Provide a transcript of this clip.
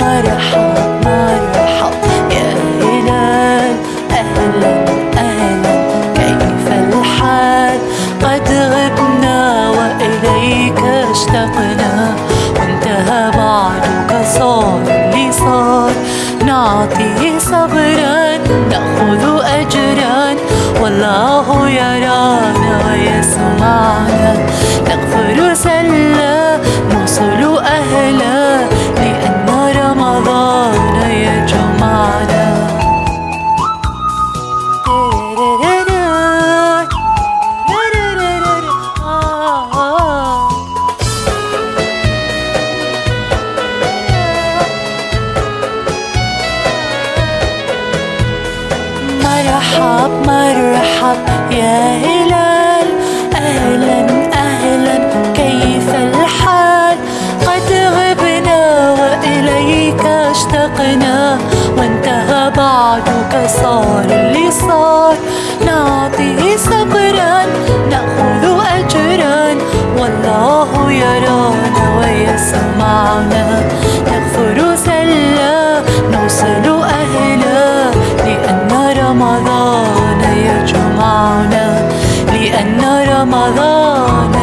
مرحب يا أهلا أهلا كيف الحال قد وإليك اشتقنا وانتهى بعدك صار صار نعطيه صبرا نأخذ أجرا والله يرانا ويسمعنا مرحب مرحب يا هلال. أهلا أهلا كيف الحال؟ قد غبنا وإليك اشتقنا وانتهى بعدك صار اللي صار. نعطيه صبرا نأخذ Ramadán